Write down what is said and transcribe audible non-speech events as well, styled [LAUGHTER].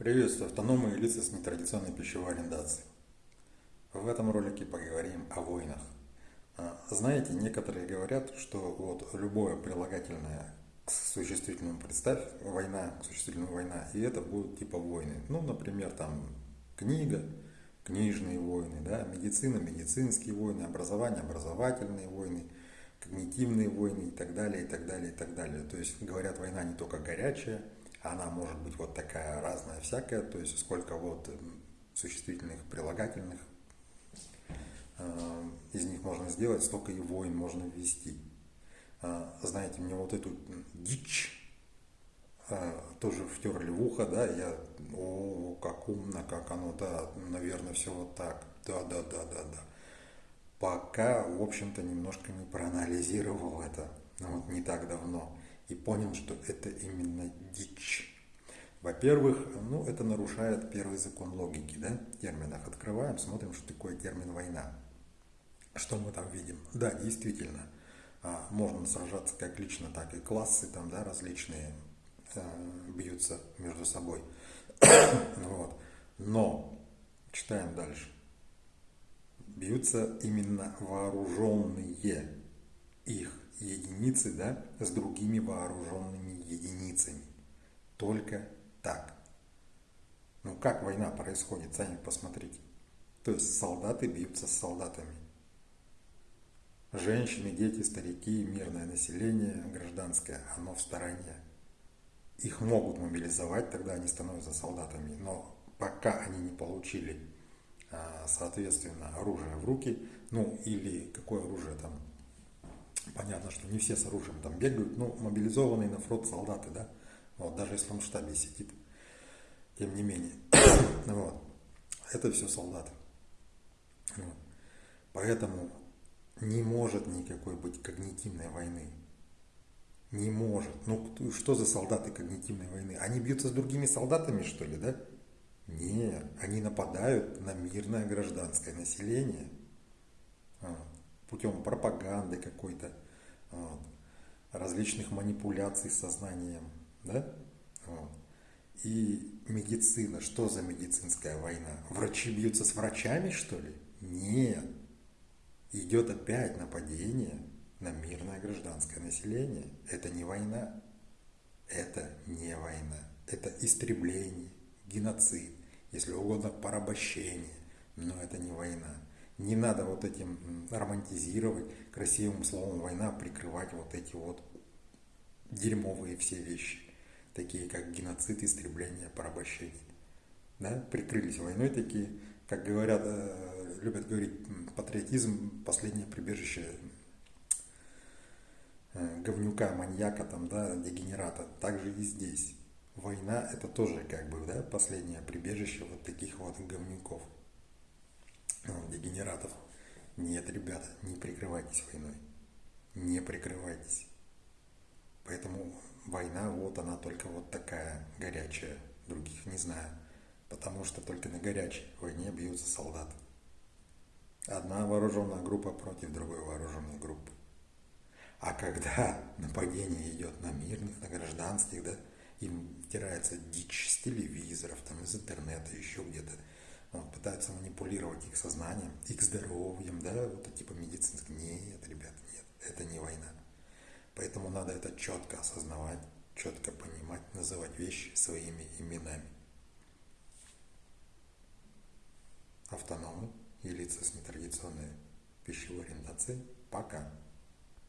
Приветствую автономы и лица с нетрадиционной пищевой ориентацией. В этом ролике поговорим о войнах. А, знаете, некоторые говорят, что вот любое прилагательное к существительному представь, война, к существительному война, и это будут типа войны. Ну, например, там книга, книжные войны, да, медицина, медицинские войны, образование, образовательные войны, когнитивные войны и так далее, и так далее, и так далее. То есть говорят, война не только горячая, она может быть вот такая разная всякая, то есть сколько вот существительных, прилагательных э, из них можно сделать, столько и войн можно ввести. Э, знаете, мне вот эту дичь э, тоже втерли в ухо, да, я, о, как умно, как оно, да, наверное, все вот так, да, да, да, да, да. Пока, в общем-то, немножко не проанализировал это, ну, вот не так давно и понял, что это именно дичь. Во-первых, ну, это нарушает первый закон логики, да, в терминах. Открываем, смотрим, что такое термин «война». Что мы там видим? Да, действительно, а, можно сражаться как лично, так и классы там, да, различные э, бьются между собой. [COUGHS] вот. Но, читаем дальше. Бьются именно вооруженные их единицы да, с другими вооруженными единицами. Только так. Ну как война происходит, сами посмотрите. То есть солдаты бьются с солдатами. Женщины, дети, старики, мирное население, гражданское, оно в стороне. Их могут мобилизовать, тогда они становятся солдатами. Но пока они не получили, а, соответственно, оружие в руки, ну или какое оружие там, Понятно, что не все с оружием там бегают, но мобилизованные на фронт солдаты, да, вот, даже если он в штабе сидит, тем не менее, [COUGHS] вот, это все солдаты. Вот. Поэтому не может никакой быть когнитивной войны. Не может. Ну, что за солдаты когнитивной войны? Они бьются с другими солдатами, что ли, да? Нет, они нападают на мирное гражданское население. Вот путем пропаганды какой-то, вот, различных манипуляций сознанием, да? Вот. И медицина, что за медицинская война? Врачи бьются с врачами, что ли? Нет. Идет опять нападение на мирное гражданское население. Это не война. Это не война. Это истребление, геноцид, если угодно порабощение. Но это не война. Не надо вот этим романтизировать, красивым словом война прикрывать вот эти вот дерьмовые все вещи, такие как геноцид, истребление, порабощение. Да? Прикрылись войной такие, как говорят, э, любят говорить, патриотизм – последнее прибежище э, говнюка, маньяка, там, да, дегенерата. Также и здесь. Война – это тоже как бы да, последнее прибежище вот таких вот говнюков [CLEARS THROAT] дегенератов. Нет, ребята, не прикрывайтесь войной. Не прикрывайтесь. Поэтому война, вот она только вот такая горячая. Других не знаю. Потому что только на горячей войне бьются солдаты. Одна вооруженная группа против другой вооруженной группы. А когда [LAUGHS] нападение идет на мирных, на гражданских, да, им втирается дичь с телевизоров, там, из интернета, еще где-то, пытаются манипулировать их сознанием, их здоровьем, да, вот типа медицинским. Нет, ребят, нет, это не война. Поэтому надо это четко осознавать, четко понимать, называть вещи своими именами. Автономы и лица с нетрадиционной пищевой ориентацией. Пока.